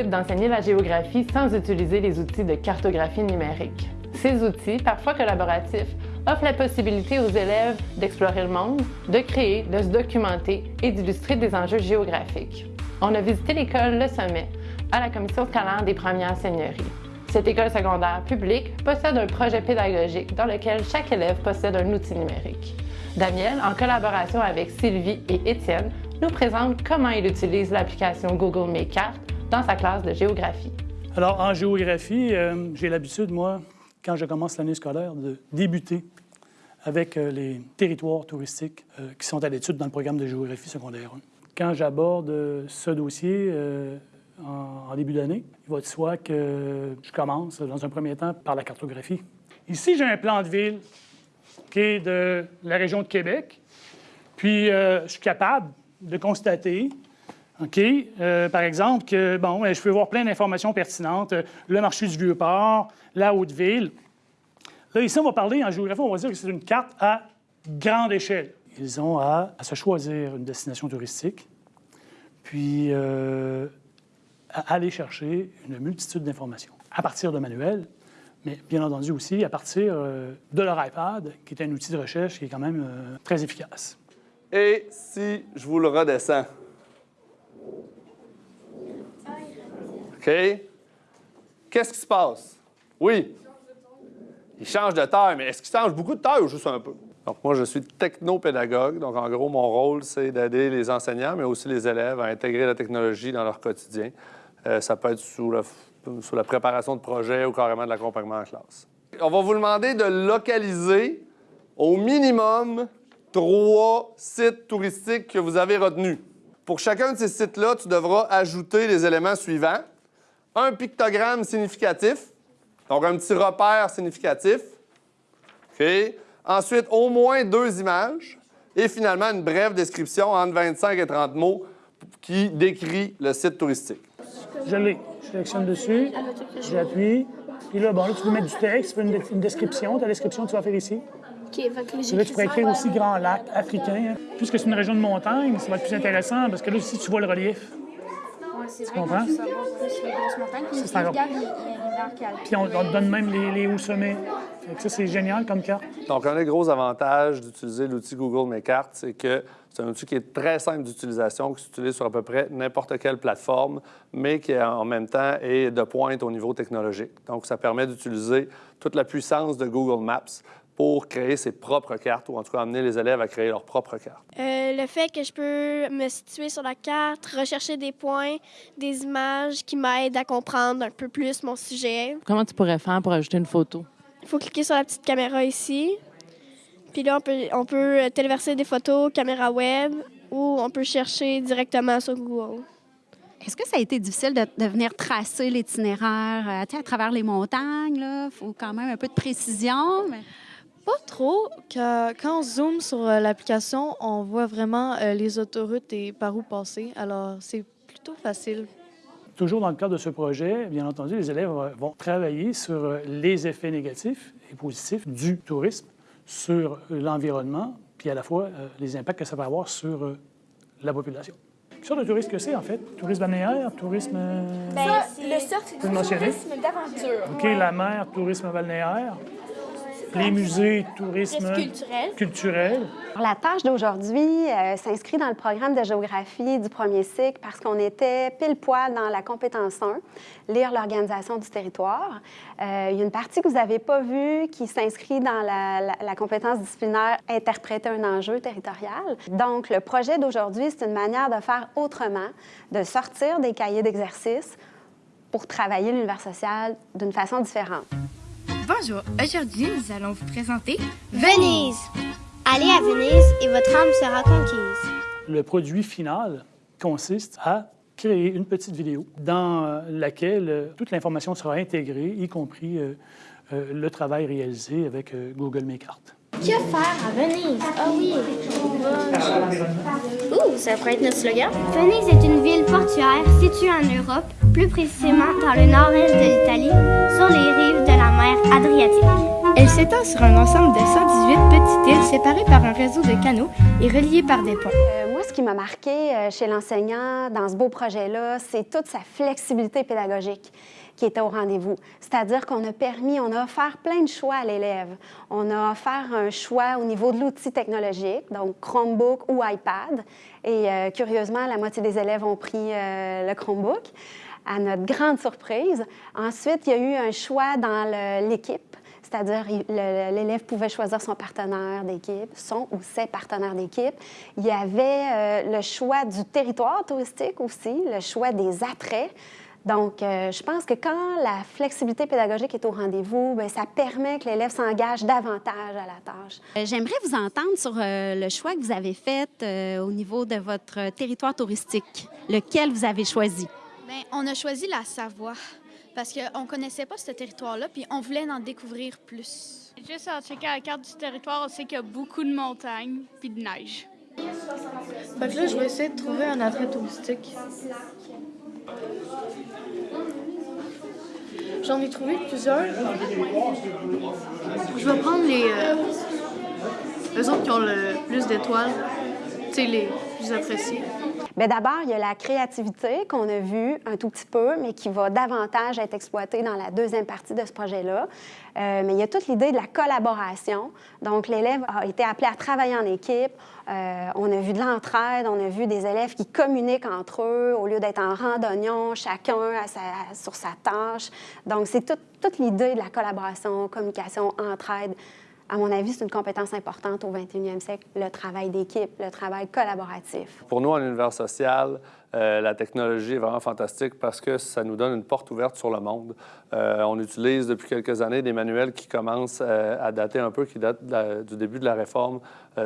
d'enseigner la géographie sans utiliser les outils de cartographie numérique. Ces outils, parfois collaboratifs, offrent la possibilité aux élèves d'explorer le monde, de créer, de se documenter et d'illustrer des enjeux géographiques. On a visité l'école Le Sommet à la commission scolaire des premières seigneuries. Cette école secondaire publique possède un projet pédagogique dans lequel chaque élève possède un outil numérique. Daniel, en collaboration avec Sylvie et Étienne, nous présente comment il utilise l'application Google Mes Cartes dans sa classe de géographie. Alors, en géographie, euh, j'ai l'habitude, moi, quand je commence l'année scolaire, de débuter avec euh, les territoires touristiques euh, qui sont à l'étude dans le programme de géographie secondaire 1. Quand j'aborde ce dossier en, début d'année, il va de soi que je commence, dans un premier temps, par la cartographie. Ici, j'ai un plan de ville qui est de la région de Québec, puis je suis capable de constater OK? Euh, par exemple, que, bon, ben, je peux voir plein d'informations pertinentes. Euh, le marché du Vieux-Port, la Haute-Ville. Là, ici, on va parler en géographie, on va dire que c'est une carte à grande échelle. Ils ont à, se choisir une destination touristique, puis euh, à aller chercher une multitude d'informations à partir de manuels, mais bien entendu aussi à partir de leur iPad, qui est un outil de recherche qui est quand même très efficace. Et si je vous le redescends? OK? Qu'est-ce qui se passe? Oui? Il change de taille, mais est-ce qu'il change beaucoup de taille ou juste un peu? Donc, moi, je suis technopédagogue. Donc, en gros, mon rôle, c'est d'aider les enseignants, mais aussi les élèves à intégrer la technologie dans leur quotidien. Euh, ça peut être la, sous la préparation de projets ou carrément de l'accompagnement en classe. On va vous demander de localiser au minimum trois sites touristiques que vous avez retenus. Pour chacun de ces sites-là, tu devras ajouter les éléments suivants. Un pictogramme significatif, donc un petit repère significatif. OK? Ensuite, au moins deux images. Et finalement, une brève description entre 25 et 30 mots qui décrit le site touristique. Je l'ai. Je sélectionne dessus, j'appuie. Puis là, bon, là, tu peux mettre du texte, tu une, une description. Ta description, tu vas faire ici. Là, tu pourrais écrire aussi Grand Lac africain. Hein. Puisque c'est une région de montagne, ça va être plus intéressant parce que là aussi, tu vois le relief. Tu comprends? C'est un Puis on, te donne même les, hauts sommets. ça, c'est génial comme carte. Donc, un des gros avantages d'utiliser l'outil Google Mes Cartes, c'est que c'est un outil qui est très simple d'utilisation, qui s'utilise sur à peu près n'importe quelle plateforme, mais qui en même temps est de pointe au niveau technologique. Donc, ça permet d'utiliser toute la puissance de Google Maps pour créer ses propres cartes ou en tout cas amener les élèves à créer leurs propres cartes? Euh, le fait que je peux me situer sur la carte, rechercher des points, des images qui m'aident à comprendre un peu plus mon sujet. Comment tu pourrais faire pour ajouter une photo? Il faut cliquer sur la petite caméra ici. Puis là, on peut, on peut téléverser des photos, caméra web, ou on peut chercher directement sur Google. Est-ce que ça a été difficile de, venir tracer l'itinéraire euh, à travers les montagnes? Il faut quand même un peu de précision. Mais... Pas trop. Quand on zoome sur euh, l'application, on voit vraiment euh, les autoroutes et par où passer. Alors, c'est plutôt facile. Toujours dans le cadre de ce projet, bien entendu, les élèves vont travailler sur euh, les effets négatifs et positifs du tourisme sur l'environnement, puis à la fois les impacts que ça va avoir sur la population. Quelle sorte de tourisme que c'est, en fait? Tourisme balnéaire, tourisme... Bien, le surf, c'est tourisme d'aventure. OK, la mer, tourisme balnéaire les musées, tourisme culturel. La tâche d'aujourd'hui euh, s'inscrit dans le programme de géographie du premier cycle parce qu'on était pile poil dans la compétence 1, lire l'organisation du territoire. Euh, il y a une partie que vous n'avez pas vue qui s'inscrit dans la, la, compétence disciplinaire interpréter un enjeu territorial. Donc, le projet d'aujourd'hui, c'est une manière de faire autrement, de sortir des cahiers d'exercice pour travailler l'univers social d'une façon différente. Bonjour, aujourd'hui nous allons vous présenter Venise. Allez à Venise et votre âme sera conquise. Le produit final consiste à créer une petite vidéo dans euh, laquelle euh, toute l'information sera intégrée, y compris euh, le travail réalisé avec Google Mes Cartes. Que faire à Venise? Ah oh oui! Ouh, ça pourrait être notre slogan. Venise est une ville portuaire située en Europe, plus précisément dans le nord-est de l'Italie, sur les rives de la mer Adriatique. Elle s'étend sur un ensemble de 118 petites îles séparées par un réseau de canaux et reliées par des ponts. Ce qui m'a marqué euh, chez l'enseignant dans ce beau projet-là, c'est toute sa flexibilité pédagogique qui était au rendez-vous. C'est-à-dire qu'on a permis, on a offert plein de choix à l'élève. On a offert un choix au niveau de l'outil technologique, donc Chromebook ou iPad. Et euh, curieusement, la moitié des élèves ont pris euh, le Chromebook, à notre grande surprise. Ensuite, il y a eu un choix dans l'équipe c'est-à-dire l'élève pouvait choisir son partenaire d'équipe, son ou ses partenaires d'équipe. Il y avait euh, le choix du territoire touristique aussi, le choix des attraits. Donc, euh, je pense que quand la flexibilité pédagogique est au rendez-vous, ben, ça permet que l'élève s'engage davantage à la tâche. Euh, j'aimerais vous entendre sur le choix que vous avez fait au niveau de votre territoire touristique. Lequel vous avez choisi? Bien, on a choisi la Savoie parce qu'on ne connaissait pas ce territoire-là, puis on voulait en découvrir plus. Juste en checkant la carte du territoire, on sait qu'il y a beaucoup de montagnes puis de neige. Fait que là, je vais essayer de trouver un attrait touristique. J'en ai trouvé plusieurs. Je vais prendre les, euh, autres qui ont le plus d'étoiles, tu sais, les plus appréciés. Bien, d'abord, il y a la créativité qu'on a vue un tout petit peu, mais qui va davantage être exploitée dans la deuxième partie de ce projet-là. Euh, mais il y a toute l'idée de la collaboration. Donc, l'élève a été appelé à travailler en équipe. Euh, on a vu de l'entraide, on a vu des élèves qui communiquent entre eux au lieu d'être en randonnion, chacun sur sa tâche. Donc, c'est toute l'idée de la collaboration, communication, entraide à mon avis, c'est une compétence importante au 21e siècle, le travail d'équipe, le travail collaboratif. Pour nous, en univers social, euh, la technologie est vraiment fantastique parce que ça nous donne une porte ouverte sur le monde. Euh, on utilise depuis quelques années des manuels qui commencent euh, à dater un peu, qui datent du début de la réforme.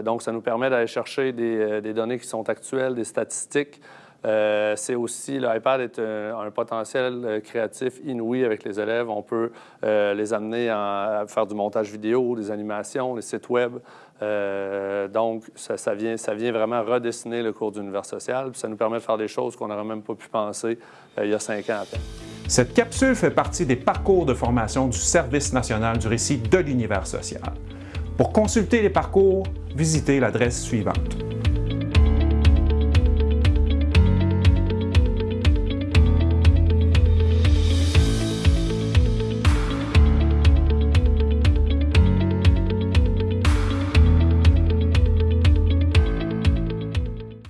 donc, ça nous permet d'aller chercher des, des, données qui sont actuelles, des statistiques. Euh, c'est aussi, l'iPad est un, potentiel euh, créatif inouï avec les élèves. On peut euh, les amener à, faire du montage vidéo, des animations, des sites web. donc, ça, vient, ça vient vraiment redessiner le cours d'univers social. Ça nous permet de faire des choses qu'on n'aurait même pas pu penser il y a cinq ans à peine. Cette capsule fait partie des parcours de formation du Service national du récit de l'univers social. Pour consulter les parcours, visitez l'adresse suivante.